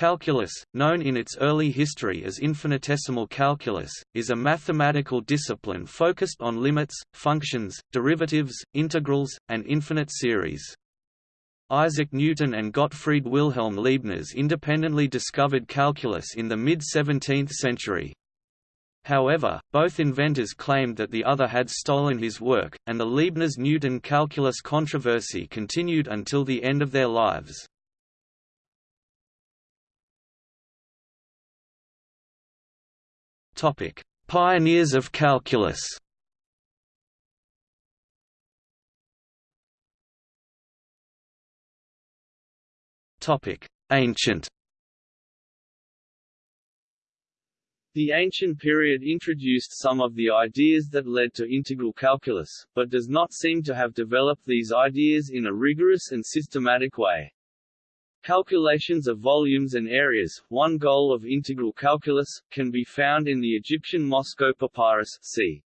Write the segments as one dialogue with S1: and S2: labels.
S1: Calculus, known in its early history as infinitesimal calculus, is a mathematical discipline focused on limits, functions, derivatives, integrals, and infinite series. Isaac Newton and Gottfried Wilhelm Leibniz independently discovered calculus in the mid-17th century. However, both inventors claimed that the other had stolen his work, and the Leibniz–Newton calculus controversy continued until the end of their lives. Topic: Pioneers of calculus. Topic: Ancient.
S2: The ancient period introduced some of the ideas that led to integral calculus, but does not seem to have developed these ideas in a rigorous and systematic way. Calculations of volumes and areas, one goal of integral calculus, can be found in the Egyptian Moscow Papyrus c.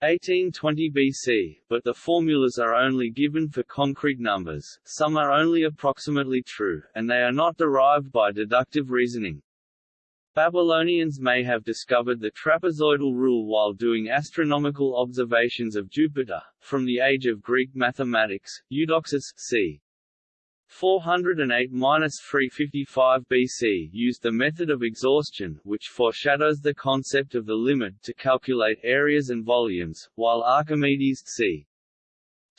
S2: 1820 BC, but the formulas are only given for concrete numbers, some are only approximately true, and they are not derived by deductive reasoning. Babylonians may have discovered the trapezoidal rule while doing astronomical observations of Jupiter. From the age of Greek mathematics, Eudoxus c. 408–355 BC used the method of exhaustion which foreshadows the concept of the limit to calculate areas and volumes, while Archimedes c.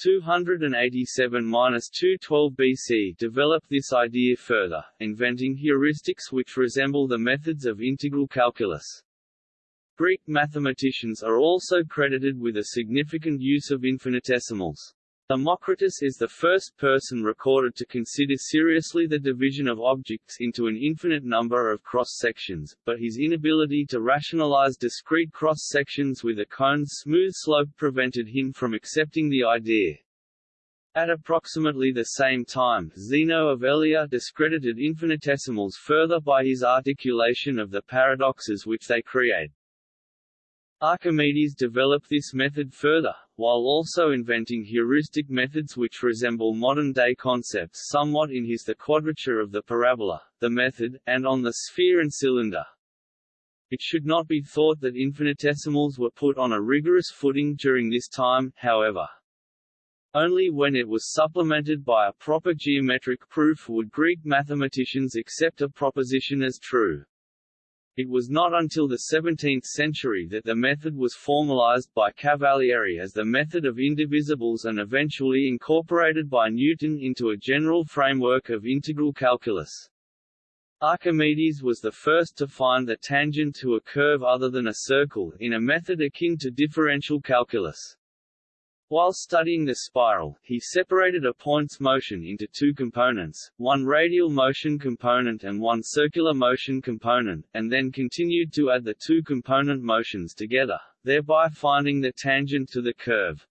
S2: 287–212 BC developed this idea further, inventing heuristics which resemble the methods of integral calculus. Greek mathematicians are also credited with a significant use of infinitesimals. Democritus is the first person recorded to consider seriously the division of objects into an infinite number of cross-sections, but his inability to rationalize discrete cross-sections with a cone's smooth slope prevented him from accepting the idea. At approximately the same time, Zeno of Elea discredited infinitesimals further by his articulation of the paradoxes which they create. Archimedes developed this method further, while also inventing heuristic methods which resemble modern-day concepts somewhat in his The Quadrature of the Parabola, the method, and on the sphere and cylinder. It should not be thought that infinitesimals were put on a rigorous footing during this time, however. Only when it was supplemented by a proper geometric proof would Greek mathematicians accept a proposition as true. It was not until the 17th century that the method was formalized by Cavalieri as the method of indivisibles and eventually incorporated by Newton into a general framework of integral calculus. Archimedes was the first to find the tangent to a curve other than a circle in a method akin to differential calculus. While studying the spiral, he separated a point's motion into two components, one radial motion component and one circular motion component, and then continued to add the two component motions together, thereby finding the tangent to the curve.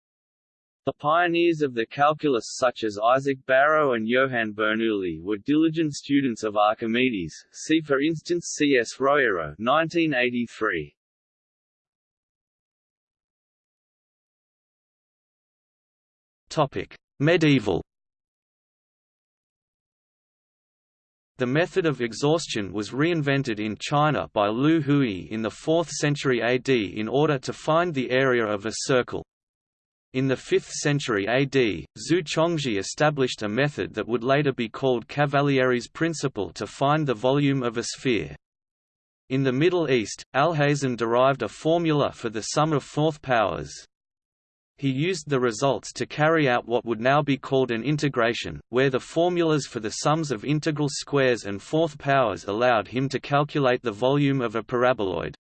S2: The pioneers of the calculus such as Isaac Barrow and Johann Bernoulli were diligent students of Archimedes, see for instance C. S. Roero 1983.
S1: Topic: Medieval. The method of exhaustion was reinvented in China by Liu Hui in the 4th century AD in order to find the area of a circle. In the 5th century AD, Zu Chongzhi established a method that would later be called Cavalieri's principle to find the volume of a sphere. In the Middle East, Alhazen derived a formula for the sum of fourth powers. He used the results to carry out what would now be called an integration, where the formulas for the sums of integral squares and fourth powers allowed him to calculate the volume of a paraboloid.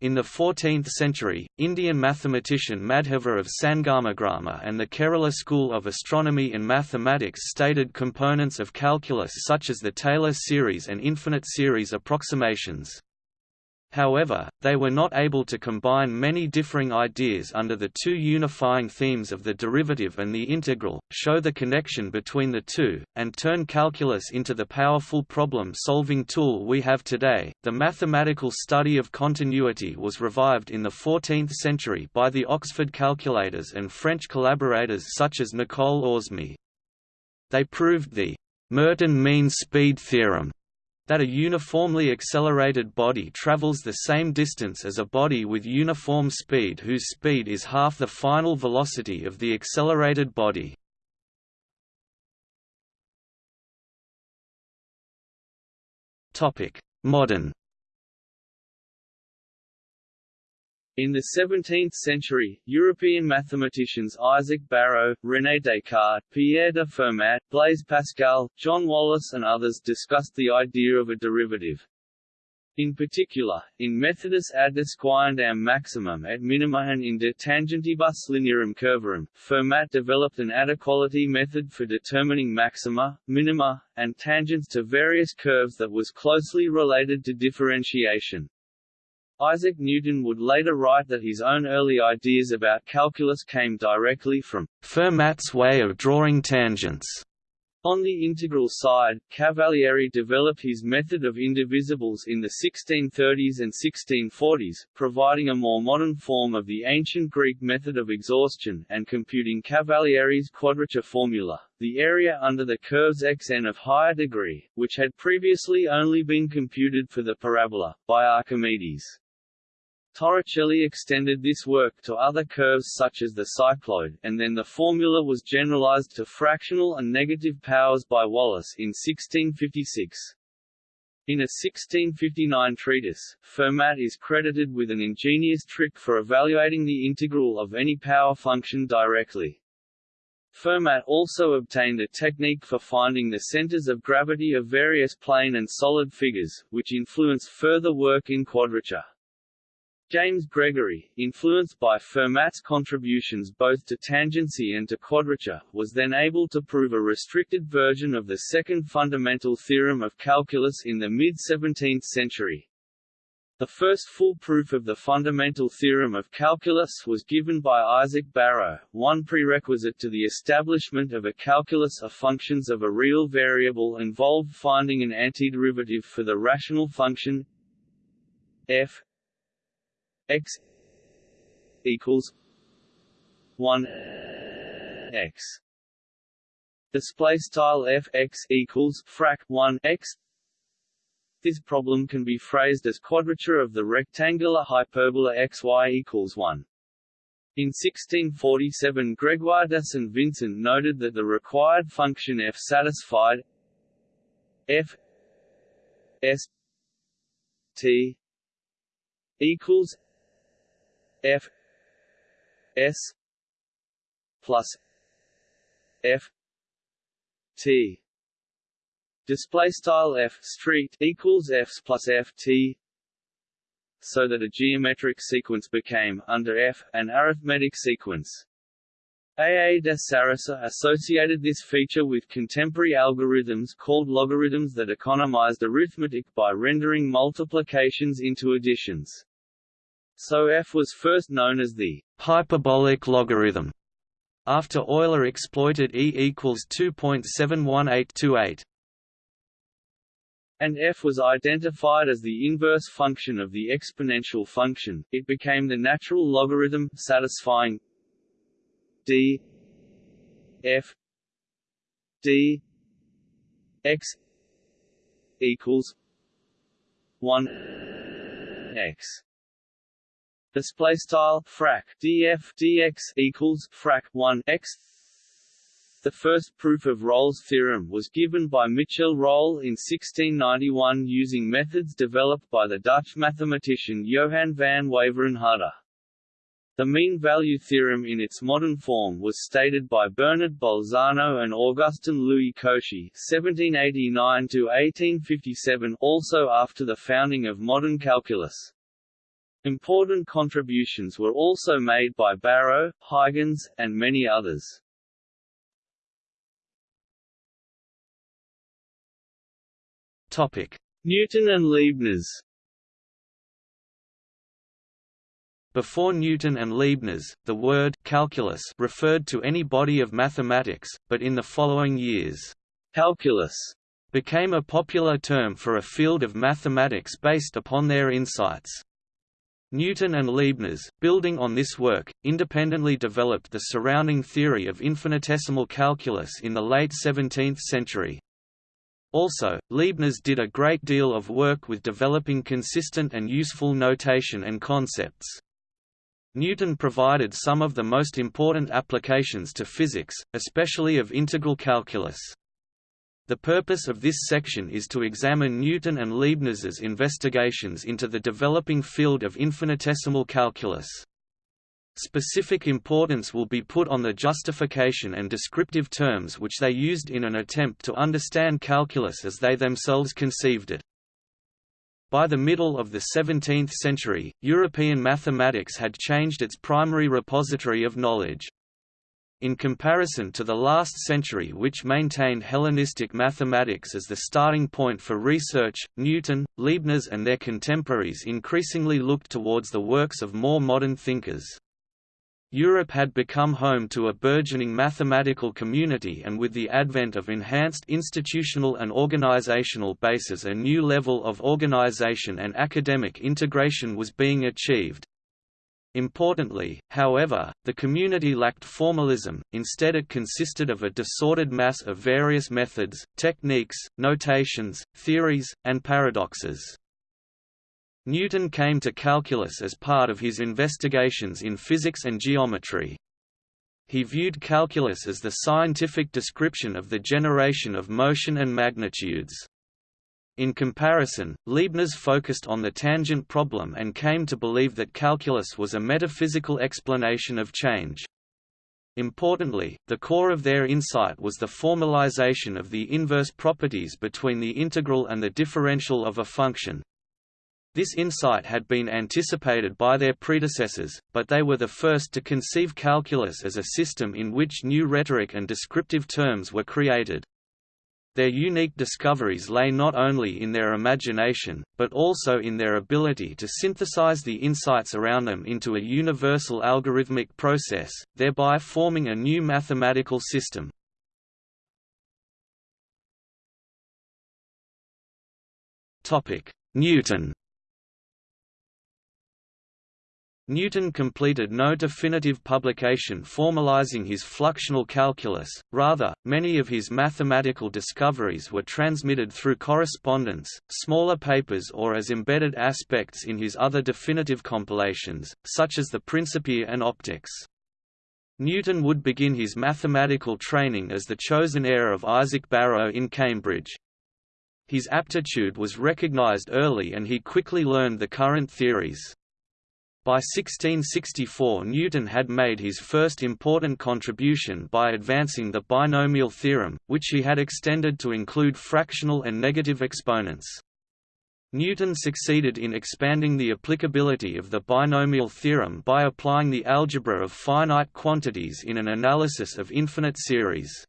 S1: In the 14th century, Indian mathematician Madhava of Sangamagrama and the Kerala school of astronomy and mathematics stated components of calculus such as the Taylor series and infinite series approximations. However, they were not able to combine many differing ideas under the two unifying themes of the derivative and the integral, show the connection between the two, and turn calculus into the powerful problem-solving tool we have today. The mathematical study of continuity was revived in the 14th century by the Oxford calculators and French collaborators such as Nicole Oresme. They proved the Merton mean speed theorem that a uniformly accelerated body travels the same distance as a body with uniform speed whose speed is half the final velocity of the accelerated body. Modern
S2: In the 17th century, European mathematicians Isaac Barrow, René Descartes, Pierre de Fermat, Blaise Pascal, John Wallis and others discussed the idea of a derivative. In particular, in Methodus ad disquirendam maximum et minima and in De tangentibus linearum curvarum, Fermat developed an adequality method for determining maxima, minima, and tangents to various curves that was closely related to differentiation. Isaac Newton would later write that his own early ideas about calculus came directly from
S1: Fermat's way of drawing tangents.
S2: On the integral side, Cavalieri developed his method of indivisibles in the 1630s and 1640s, providing a more modern form of the ancient Greek method of exhaustion, and computing Cavalieri's quadrature formula, the area under the curves xn of higher degree, which had previously only been computed for the parabola, by Archimedes. Torricelli extended this work to other curves such as the cycloid, and then the formula was generalized to fractional and negative powers by Wallis in 1656. In a 1659 treatise, Fermat is credited with an ingenious trick for evaluating the integral of any power function directly. Fermat also obtained a technique for finding the centers of gravity of various plane and solid figures, which influenced further work in quadrature. James Gregory, influenced by Fermat's contributions both to tangency and to quadrature, was then able to prove a restricted version of the second fundamental theorem of calculus in the mid-17th century. The first full proof of the fundamental theorem of calculus was given by Isaac Barrow. One prerequisite to the establishment of a calculus of functions of a real variable involved finding an antiderivative for the rational function f x equals 1 x display style f x equals frac 1 x this problem can be phrased as quadrature of the rectangular hyperbola xy equals 1 in 1647 Gregoire de St. Vincent noted that the required function f satisfied f s t equals f s plus f t display style f street equals fs plus f t so that a geometric sequence became under f an arithmetic sequence A. A. de Sarasa associated this feature with contemporary algorithms called logarithms that economized arithmetic by rendering multiplications into additions. So f was first known as the hyperbolic logarithm, after Euler exploited e equals 2.71828. And f was identified as the inverse function of the exponential function, it became the natural logarithm, satisfying d f d x equals 1 x display style frac df dx equals frac 1 x the first proof of Rolle's theorem was given by Michel Rolle in 1691 using methods developed by the Dutch mathematician Johan van Waveren The mean value theorem in its modern form was stated by Bernard Bolzano and Augustin Louis Cauchy (1789–1857), also after the founding of modern calculus. Important contributions were also made by Barrow, Huygens, and many others. Topic: Newton and Leibniz. Before Newton and Leibniz, the word calculus referred to any body of mathematics, but in the following years, calculus became a popular term for a field of mathematics based upon their insights. Newton and Leibniz, building on this work, independently developed the surrounding theory of infinitesimal calculus in the late 17th century.
S1: Also, Leibniz did a great deal of work with developing consistent and useful notation and concepts. Newton provided some of the most important applications to physics, especially of integral calculus. The purpose of this section is to examine Newton and Leibniz's investigations into the developing field of infinitesimal calculus. Specific importance will be put on the justification and descriptive terms which they used in an attempt to understand calculus as they themselves conceived it. By the middle of the 17th century, European mathematics had changed its primary repository of knowledge. In comparison to the last century which maintained Hellenistic mathematics as the starting point for research, Newton, Leibniz and their contemporaries increasingly looked towards the works of more modern thinkers. Europe had become home to a burgeoning mathematical community and with the advent of enhanced institutional and organizational bases a new level of organization and academic integration was being achieved. Importantly, however, the community lacked formalism, instead it consisted of a disordered mass of various methods, techniques, notations, theories, and paradoxes. Newton came to calculus as part of his investigations in physics and geometry. He viewed calculus as the scientific description of the generation of motion and magnitudes. In comparison, Leibniz focused on the tangent problem and came to believe that calculus was a metaphysical explanation of change. Importantly, the core of their insight was the formalization of the inverse properties between the integral and the differential of a function. This insight had been anticipated by their predecessors, but they were the first to conceive calculus as a system in which new rhetoric and descriptive terms were created. Their unique discoveries lay not only in their imagination, but also in their ability to synthesize the insights around them into a universal algorithmic process, thereby forming a new mathematical system. Newton Newton completed no definitive publication formalizing his fluxional calculus, rather, many of his mathematical discoveries were transmitted through correspondence, smaller papers or as embedded aspects in his other definitive compilations, such as the Principia and Opticks. Newton would begin his mathematical training as the chosen heir of Isaac Barrow in Cambridge. His aptitude was recognized early and he quickly learned the current theories. By 1664 Newton had made his first important contribution by advancing the binomial theorem, which he had extended to include fractional and negative exponents. Newton succeeded in expanding the applicability of the binomial theorem by applying the algebra of finite quantities in an analysis of infinite series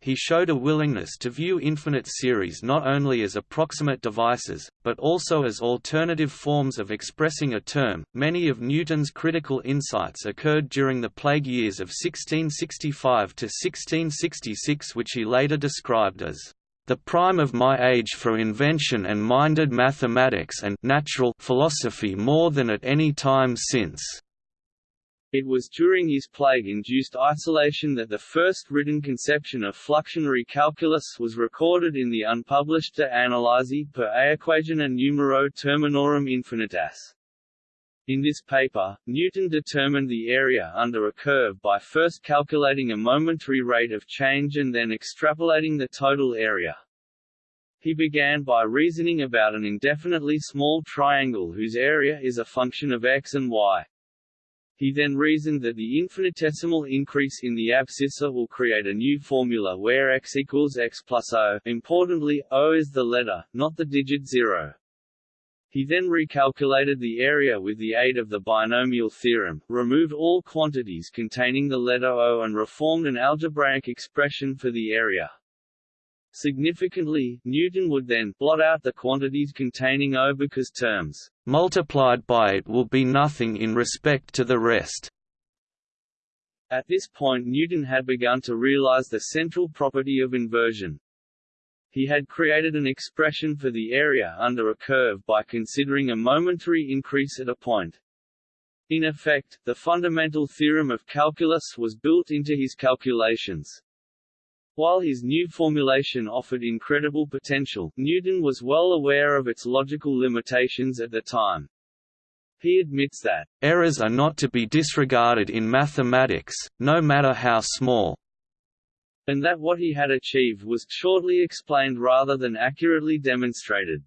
S1: he showed a willingness to view infinite series not only as approximate devices, but also as alternative forms of expressing a term. Many of Newton's critical insights occurred during the plague years of 1665 to 1666, which he later described as the prime of my age for invention and minded mathematics and natural philosophy more than at any time since.
S2: It was during his plague-induced isolation that the first written conception of fluxionary calculus was recorded in the unpublished De Analysi per Aequatione Numero Terminorum Infinitas. In this paper, Newton determined the area under a curve by first calculating a momentary rate of change and then extrapolating the total area. He began by reasoning about an indefinitely small triangle whose area is a function of x and y. He then reasoned that the infinitesimal increase in the abscissa will create a new formula where x equals x plus o. Importantly, o is the letter, not the digit zero. He then recalculated the area with the aid of the binomial theorem, removed all quantities containing the letter O and reformed an algebraic expression for the area. Significantly, Newton would then blot out the quantities containing O because terms
S1: multiplied by it will be nothing in respect to the rest.
S2: At this point Newton had begun to realize the central property of inversion. He had created an expression for the area under a curve by considering a momentary increase at a point. In effect, the fundamental theorem of calculus was built into his calculations. While his new formulation offered incredible potential, Newton was well aware of its logical limitations at the time. He admits that,
S1: "...errors are not to be disregarded in mathematics, no matter how small."
S2: and that what he had achieved was shortly explained rather than accurately demonstrated.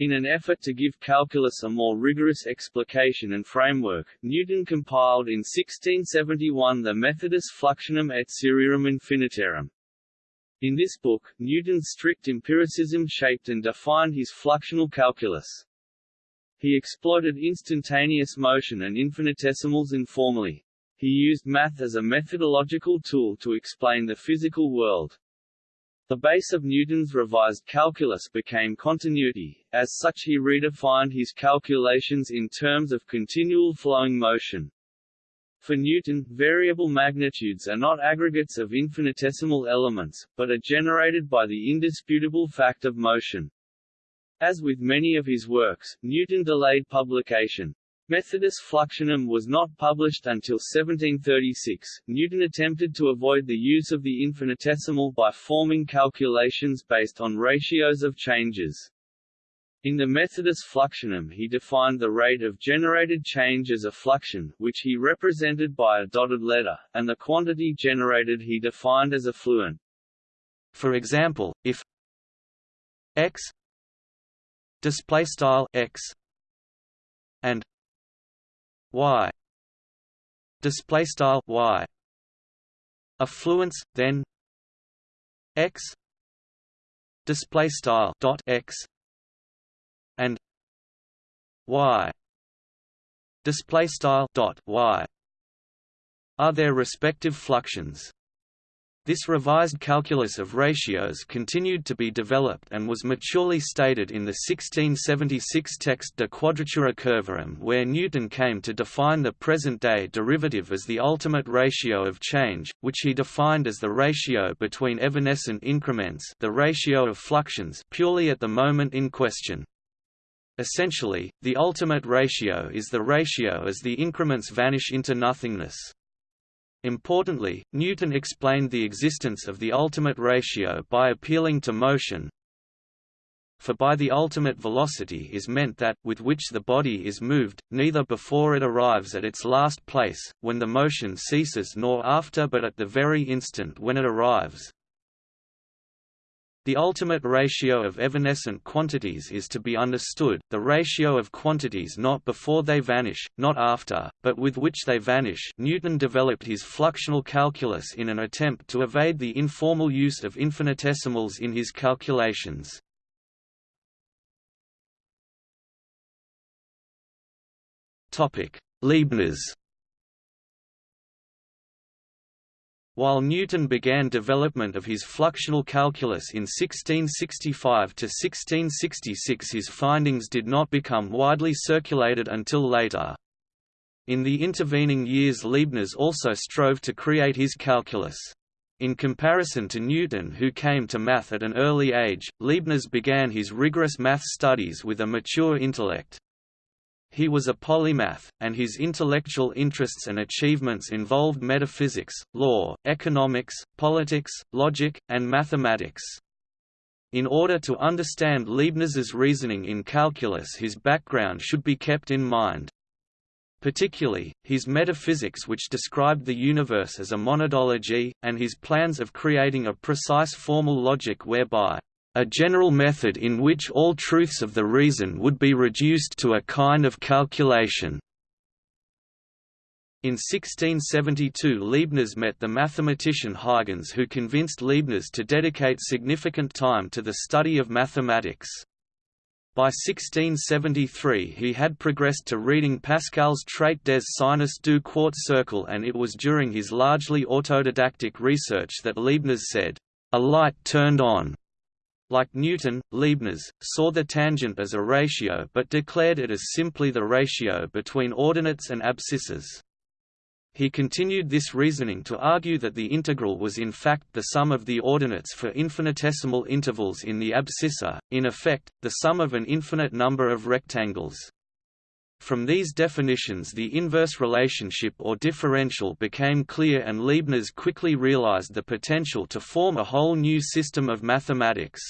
S2: In an effort to give calculus a more rigorous explication and framework, Newton compiled in 1671 the Methodus Fluxionum et Serierum Infinitarum. In this book, Newton's strict empiricism shaped and defined his fluxional calculus. He exploited instantaneous motion and infinitesimals informally. He used math as a methodological tool to explain the physical world. The base of Newton's revised calculus became continuity, as such he redefined his calculations in terms of continual flowing motion. For Newton, variable magnitudes are not aggregates of infinitesimal elements, but are generated by the indisputable fact of motion. As with many of his works, Newton delayed publication. Methodus Fluxionum was not published until 1736. Newton attempted to avoid the use of the infinitesimal by forming calculations based on ratios of changes. In the Methodus Fluxionum he defined the rate of generated change as a fluxion, which he represented by a dotted letter, and the quantity generated he defined as a fluent.
S1: For example, if x display style x and y. Display style y. Affluence then x. Display style dot x. And y. Display style dot y. Are their respective fluxions this revised calculus of ratios continued to be developed and was maturely stated in the 1676 text De Quadratura Curvarum where Newton came to define the present-day derivative as the ultimate ratio of change, which he defined as the ratio between evanescent increments the ratio of fluxions purely at the moment in question. Essentially, the ultimate ratio is the ratio as the increments vanish into nothingness. Importantly, Newton explained the existence of the ultimate ratio by appealing to motion, for by the ultimate velocity is meant that, with which the body is moved, neither before it arrives at its last place, when the motion ceases nor after but at the very instant when it arrives. The ultimate ratio of evanescent quantities is to be understood, the ratio of quantities not before they vanish, not after, but with which they vanish Newton developed his fluxional calculus in an attempt to evade the informal use of infinitesimals in his calculations. Leibniz While Newton began development of his fluxional calculus in 1665–1666 his findings did not become widely circulated until later. In the intervening years Leibniz also strove to create his calculus. In comparison to Newton who came to math at an early age, Leibniz began his rigorous math studies with a mature intellect. He was a polymath, and his intellectual interests and achievements involved metaphysics, law, economics, politics, logic, and mathematics. In order to understand Leibniz's reasoning in calculus his background should be kept in mind. Particularly, his metaphysics which described the universe as a monadology, and his plans of creating a precise formal logic whereby a general method in which all truths of the reason would be reduced to a kind of calculation. In 1672 Leibniz met the mathematician Huygens who convinced Leibniz to dedicate significant time to the study of mathematics. By 1673 he had progressed to reading Pascal's Traité des sinus du quart cercle and it was during his largely autodidactic research that Leibniz said, "...a light turned on." Like Newton, Leibniz, saw the tangent as a ratio but declared it as simply the ratio between ordinates and abscissas. He continued this reasoning to argue that the integral was in fact the sum of the ordinates for infinitesimal intervals in the abscissa, in effect, the sum of an infinite number of rectangles. From these definitions the inverse relationship or differential became clear and Leibniz quickly realized the potential to form a whole new system of mathematics.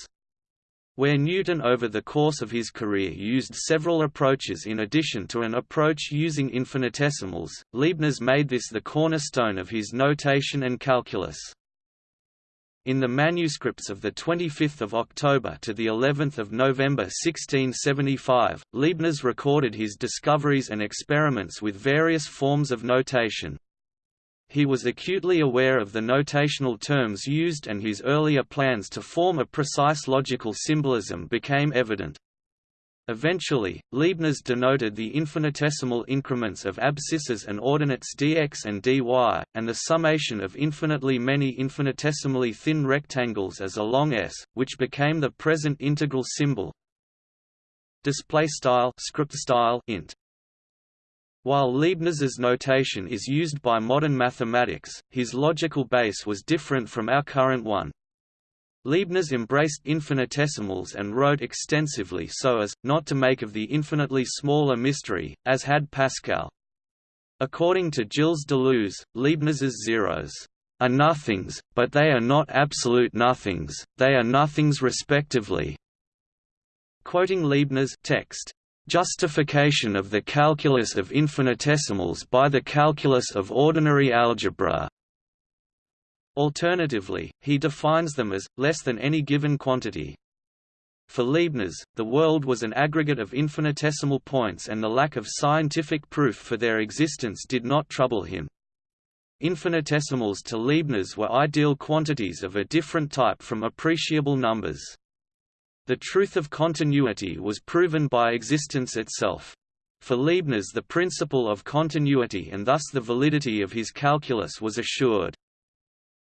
S1: Where Newton over the course of his career used several approaches in addition to an approach using infinitesimals, Leibniz made this the cornerstone of his notation and calculus. In the manuscripts of 25 October to the 11th of November 1675, Leibniz recorded his discoveries and experiments with various forms of notation. He was acutely aware of the notational terms used and his earlier plans to form a precise logical symbolism became evident. Eventually, Leibniz denoted the infinitesimal increments of abscisses and ordinates dx and dy, and the summation of infinitely many infinitesimally thin rectangles as a long s, which became the present integral symbol. Display style script style int. While Leibniz's notation is used by modern mathematics, his logical base was different from our current one. Leibniz embraced infinitesimals and wrote extensively so as, not to make of the infinitely small a mystery, as had Pascal. According to Gilles Deleuze, Leibniz's zeros are nothings, but they are not absolute nothings, they are nothings respectively. Quoting Leibniz text, "...justification of the calculus of infinitesimals by the calculus of ordinary algebra Alternatively, he defines them as, less than any given quantity. For Leibniz, the world was an aggregate of infinitesimal points and the lack of scientific proof for their existence did not trouble him. Infinitesimals to Leibniz were ideal quantities of a different type from appreciable numbers. The truth of continuity was proven by existence itself. For Leibniz the principle of continuity and thus the validity of his calculus was assured.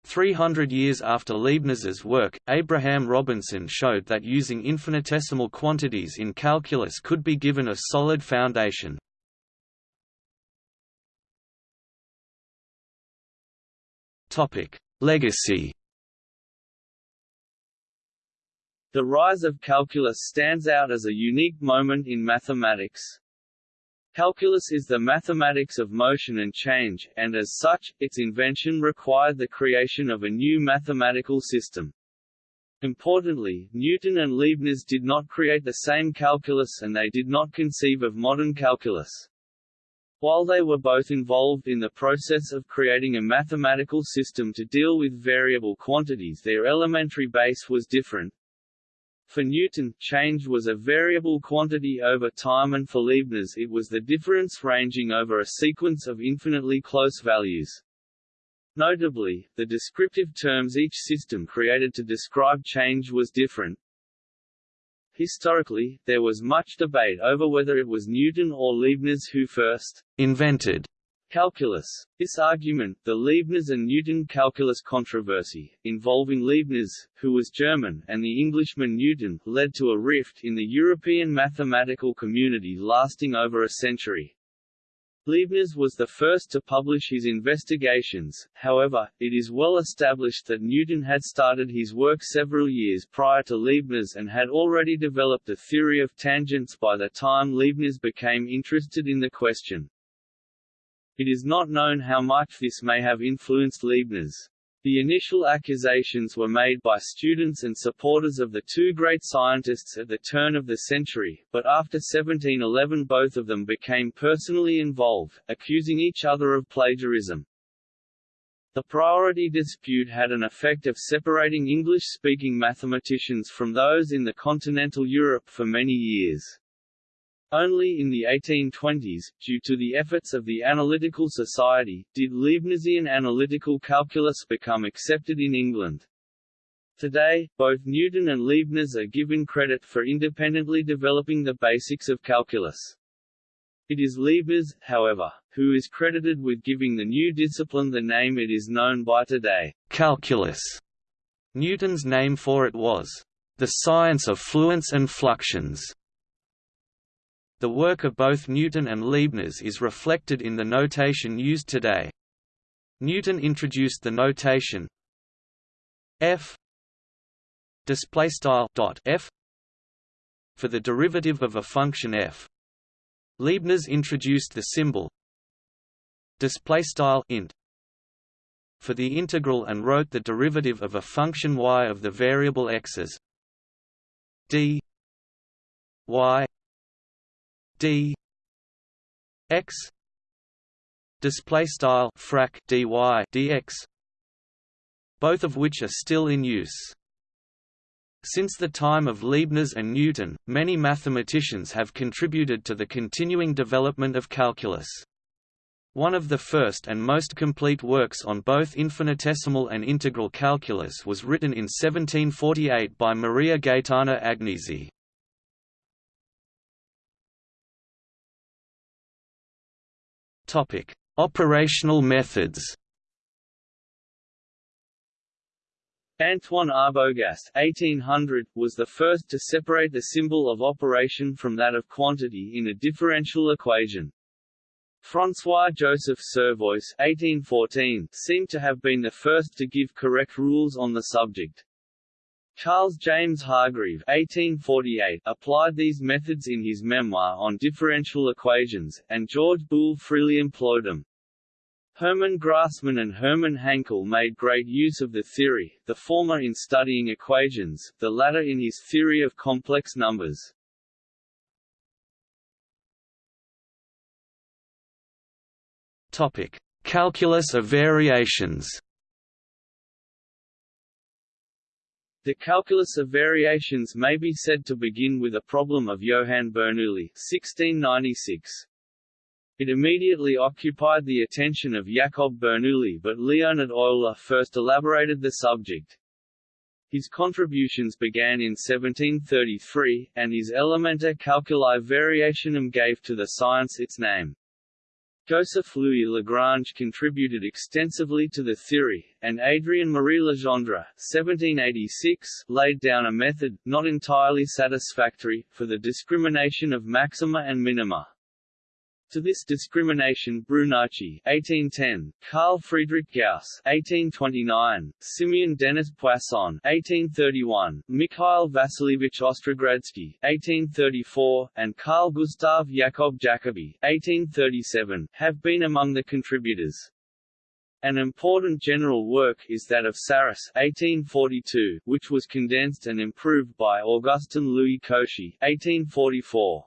S1: Three hundred years after Leibniz's work, Abraham Robinson showed that using infinitesimal quantities in calculus could be given a solid foundation. Legacy
S2: The rise of calculus stands out as a unique moment in mathematics. Calculus is the mathematics of motion and change, and as such, its invention required the creation of a new mathematical system. Importantly, Newton and Leibniz did not create the same calculus and they did not conceive of modern calculus. While they were both involved in the process of creating a mathematical system to deal with variable quantities their elementary base was different, for Newton, change was a variable quantity over time and for Leibniz it was the difference ranging over a sequence of infinitely close values. Notably, the descriptive terms each system created to describe change was different. Historically, there was much debate over whether it was Newton or Leibniz who first invented Calculus. This argument, the Leibniz and Newton calculus controversy, involving Leibniz, who was German, and the Englishman Newton, led to a rift in the European mathematical community lasting over a century. Leibniz was the first to publish his investigations, however, it is well established that Newton had started his work several years prior to Leibniz and had already developed a theory of tangents by the time Leibniz became interested in the question. It is not known how much this may have influenced Leibniz. The initial accusations were made by students and supporters of the two great scientists at the turn of the century, but after 1711 both of them became personally involved, accusing each other of plagiarism. The priority dispute had an effect of separating English-speaking mathematicians from those in the continental Europe for many years. Only in the 1820s, due to the efforts of the Analytical Society, did Leibnizian analytical calculus become accepted in England. Today, both Newton and Leibniz are given credit for independently developing the basics of calculus. It is Leibniz, however, who is credited with giving the new discipline the name it is known by today, calculus.
S1: Newton's name for it was, the science of fluents and fluxions. The work of both Newton and Leibniz is reflected in the notation used today. Newton introduced the notation f f for the derivative of a function f Leibniz introduced the symbol int for the integral and wrote the derivative of a function y of the variable x as d y d x display style frac dy dx both of which are still in use since the time of Leibniz and Newton, many mathematicians have contributed to the continuing development of calculus. One of the first and most complete works on both infinitesimal and integral calculus was written in 1748 by Maria Gaetana Agnesi. Topic: Operational methods.
S2: Antoine Arbogast 1800, was the first to separate the symbol of operation from that of quantity in a differential equation. François-Joseph Servois 1814, seemed to have been the first to give correct rules on the subject. Charles James Hargreave 1848 applied these methods in his memoir on differential equations, and George Boole freely employed them. Hermann Grassmann and Hermann Hankel made great use of the theory, the former in studying equations, the latter in his theory of complex numbers.
S1: Calculus of variations.
S2: The calculus of variations may be said to begin with a problem of Johann Bernoulli 1696. It immediately occupied the attention of Jacob Bernoulli but Leonhard Euler first elaborated the subject. His contributions began in 1733, and his Elementa Calculi Variationum gave to the science its name. Joseph Louis Lagrange contributed extensively to the theory, and Adrien Marie Legendre 1786, laid down a method, not entirely satisfactory, for the discrimination of maxima and minima. To this discrimination Brunacci 1810, Carl Friedrich Gauss 1829, Simeon Denis Poisson 1831, Mikhail Vasilievich Ostrogradsky 1834, and Carl Gustav Jakob Jacobi 1837, have been among the contributors. An important general work is that of Sarrus 1842, which was condensed and improved by Augustin Louis Cauchy 1844.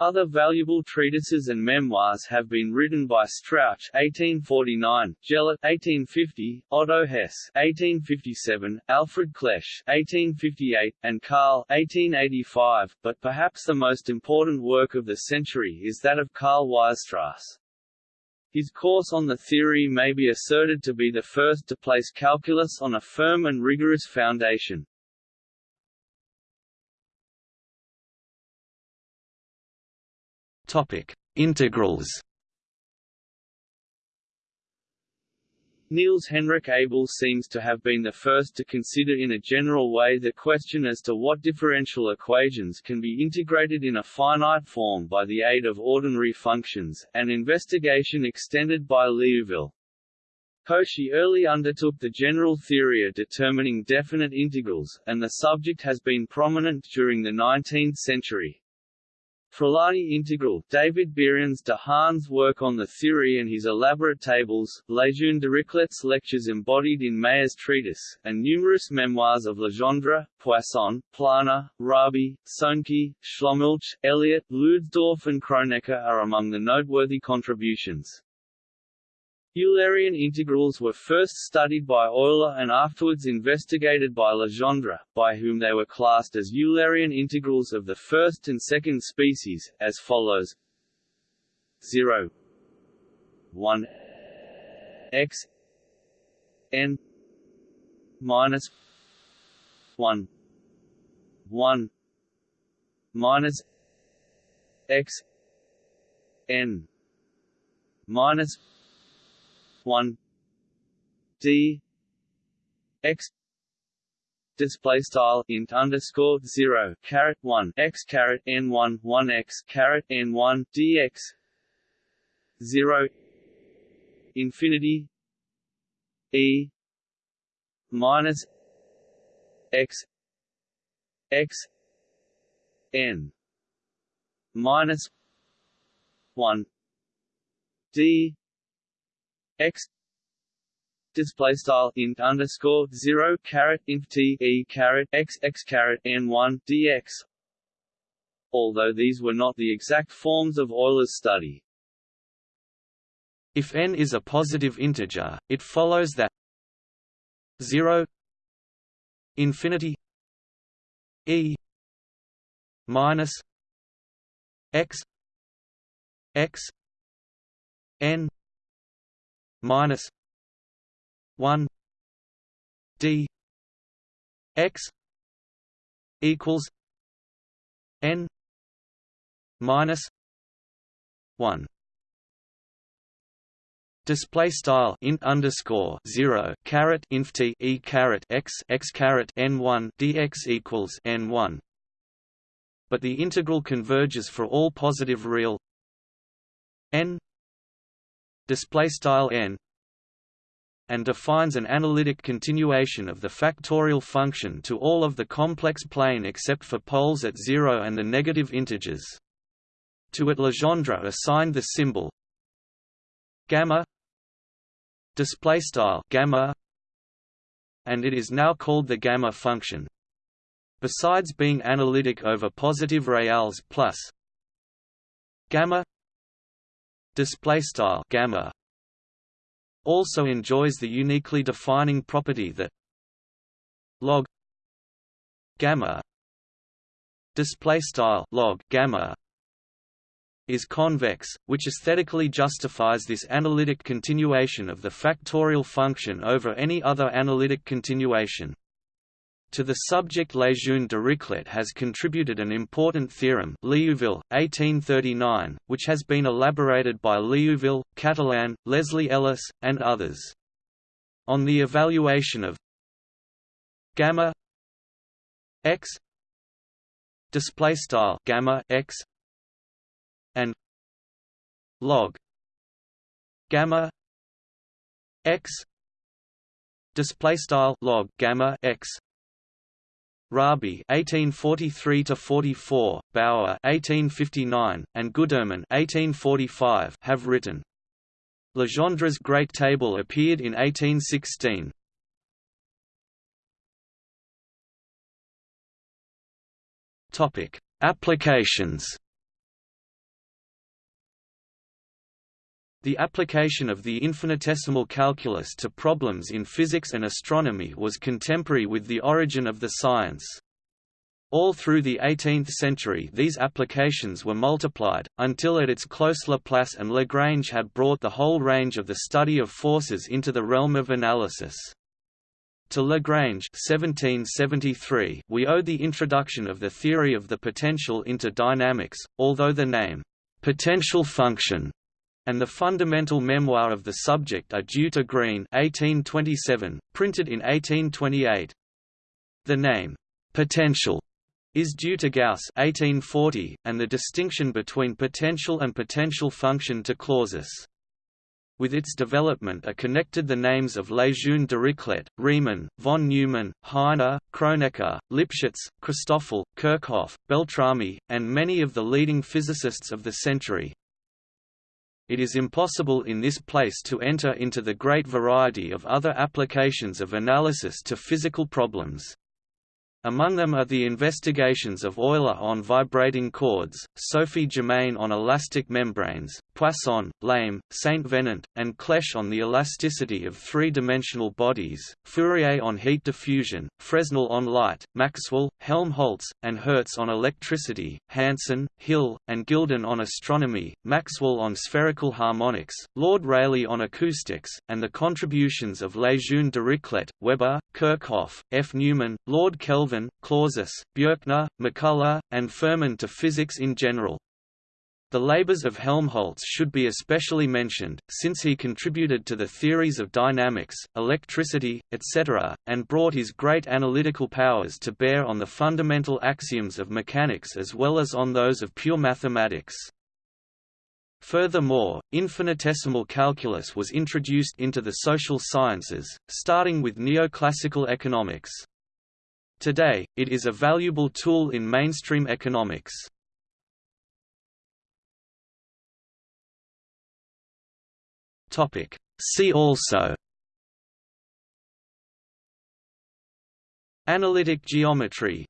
S2: Other valuable treatises and memoirs have been written by Strauch (1849), Jellett (1850), Otto Hesse (1857), Alfred Clebsch (1858), and Carll (1885). But perhaps the most important work of the century is that of Karl Weierstrass. His course on the theory may be asserted to be the first to place calculus on a firm and rigorous foundation.
S1: Topic: Integrals.
S2: Niels Henrik Abel seems to have been the first to consider in a general way the question as to what differential equations can be integrated in a finite form by the aid of ordinary functions, an investigation extended by Liouville. Cauchy early undertook the general theory of determining definite integrals, and the subject has been prominent during the 19th century. Frullani integral, David Bierens de Haan's work on the theory and his elaborate tables, Lejeune Dirichlet's lectures embodied in Meyer's treatise, and numerous memoirs of Legendre, Poisson, Plana, Raabe, Sohncke, Schlömilch, Elliott, Leudesdorf and Kronecker are among the noteworthy contributions. Eulerian integrals were first studied by Euler and afterwards investigated by Legendre, by whom they were classed as Eulerian integrals of the first and second species, as follows. 0 1 x. N. Minus 1 1 minus x. N. Minus one. D. X. Display style int underscore zero caret one x caret n one one x caret n one dx zero. Infinity. E. Minus x. X. N. Minus one d x display style int underscore zero caret int t e caret x x caret n one dx. Although these were not the exact forms of Euler's study.
S1: If n is a positive integer, it follows that 0 infinity e minus x x n minus 1 d x equals n minus 1 Display style int underscore zero caret inf t e caret x x caret n one dx equals n one. But the integral converges for all positive real n display style n and defines an analytic continuation of the factorial function to all of the complex plane except for poles at zero and the negative integers. To it Legendre assigned the symbol gamma display style gamma and it is now called the gamma function besides being analytic over positive reals plus gamma display style gamma also enjoys the uniquely defining property that log gamma display style log gamma is convex, which aesthetically justifies this analytic continuation of the factorial function over any other analytic continuation. To the subject Lejeune Dirichlet has contributed an important theorem Liouville, 1839, which has been elaborated by Liouville, Catalan, Leslie Ellis, and others. On the evaluation of gamma x display style gamma x and log gamma x display style log gamma x Raabe (1843–44), Bauer 1859, and Gudermann 1845 have written. Legendre's Great Table appeared in 1816. Topic: Applications. The application of the infinitesimal calculus to problems in physics and astronomy was contemporary with the origin of the science. All through the 18th century these applications were multiplied, until at its close Laplace and Lagrange had brought the whole range of the study of forces into the realm of analysis. To Lagrange 1773, we owe the introduction of the theory of the potential into dynamics, although the name, potential function and the fundamental memoir of the subject are due to Green 1827, printed in 1828. The name, potential, is due to Gauss 1840, and the distinction between potential and potential function to Clausius. With its development are connected the names of Lejeune Dirichlet, Riemann, von Neumann, Heine, Kronecker, Lipschitz, Christoffel, Kirchhoff, Beltrami, and many of the leading physicists of the century. It is impossible in this place to enter into the great variety of other applications of analysis to physical problems. Among them are the investigations of Euler on vibrating chords, Sophie Germain on elastic membranes, Poisson, Lamé, Saint Venant, and Clebsch on the elasticity of three-dimensional bodies, Fourier on heat diffusion, Fresnel on light, Maxwell, Helmholtz, and Hertz on electricity, Hansen, Hill, and Gyldén on astronomy, Maxwell on spherical harmonics, Lord Rayleigh on acoustics, and the contributions of Lejeune Dirichlet, Weber, Kirchhoff, F. Neumann, Lord Kelvin, Clausius, Bjerknes, MacCullagh, and Fermat to physics in general. The labors of Helmholtz should be especially mentioned, since he contributed to the theories of dynamics, electricity, etc., and brought his great analytical powers to bear on the fundamental axioms of mechanics as well as on those of pure mathematics. Furthermore, infinitesimal calculus was introduced into the social sciences, starting with neoclassical economics. Today, it is a valuable tool in mainstream economics. See also. Analytic geometry.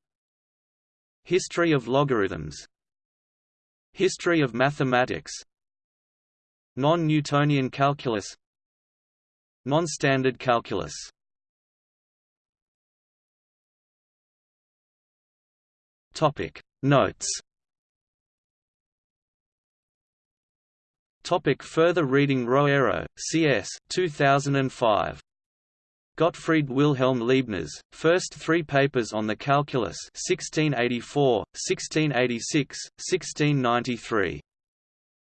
S1: History of logarithms. History of mathematics. Non-Newtonian calculus. Non-standard calculus Topic Notes Topic further reading Roero, C.S. 2005. Gottfried Wilhelm Leibniz, first three papers on the calculus 1684, 1686, 1693.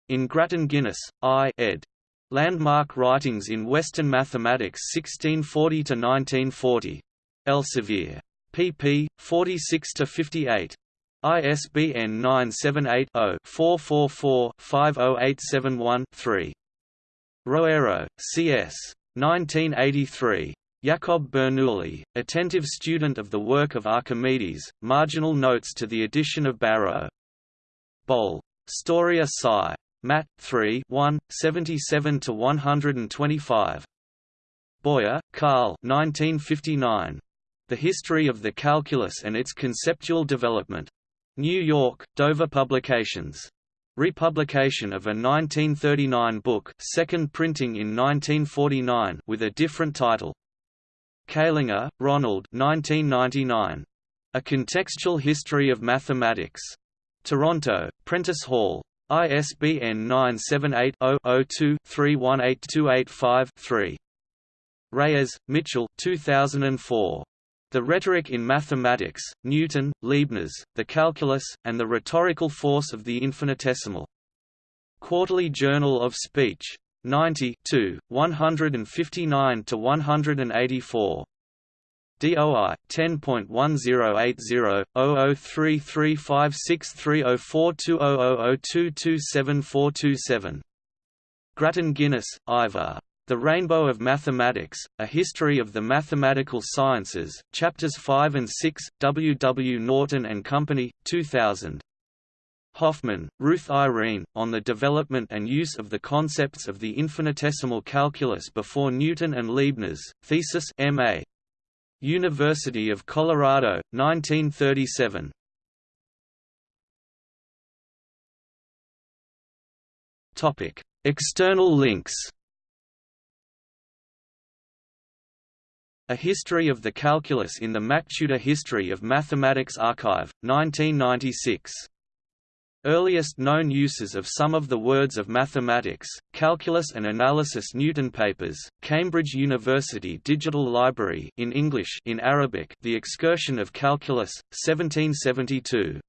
S1: In Grattan Guinness, I ed. Landmark Writings in Western Mathematics 1640–1940. Elsevier. Pp. 46–58. ISBN 978-0-444-50871-3. Roero, C.S. 1983. Jakob Bernoulli, attentive student of the work of Archimedes, marginal notes to the edition of Barrow. Bol. Storia Sci. Mat. 3 1, 77–125. Boyer, Carl 1959. The History of the Calculus and its Conceptual Development. New York, Dover Publications. Republication of a 1939 book second printing in 1949 with a different title. Calinger, Ronald 1999. A Contextual History of Mathematics. Toronto, Prentice Hall. ISBN 978-0-02-318285-3. Reyes, Mitchell 2004. The Rhetoric in Mathematics, Newton, Leibniz, The Calculus, and the Rhetorical Force of the Infinitesimal. Quarterly Journal of Speech. 90 159 to 184. DOI 10.1080/003356304200022747. Grattan Guinness, Ivor. The Rainbow of Mathematics, A History of the Mathematical Sciences, Chapters 5 and 6, W. W. Norton and Company, 2000. Hoffman, Ruth Irene, on the development and use of the concepts of the infinitesimal calculus before Newton and Leibniz, thesis M.A. University of Colorado, 1937. Topic: External links. A History of the Calculus in the MacTutor History of Mathematics Archive, 1996. Earliest known uses of some of the words of mathematics, calculus and analysis Newton papers, Cambridge University Digital Library in English in Arabic The Excursion of Calculus, 1772.